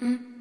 嗯。